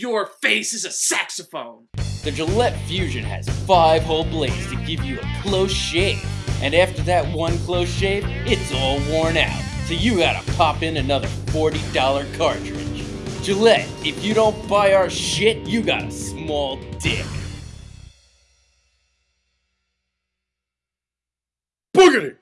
Your face is a saxophone. The Gillette Fusion has five whole blades to give you a close shave. And after that one close shave, it's all worn out. So you gotta pop in another $40 cartridge. Gillette, if you don't buy our shit, you got a small dick. Boogity!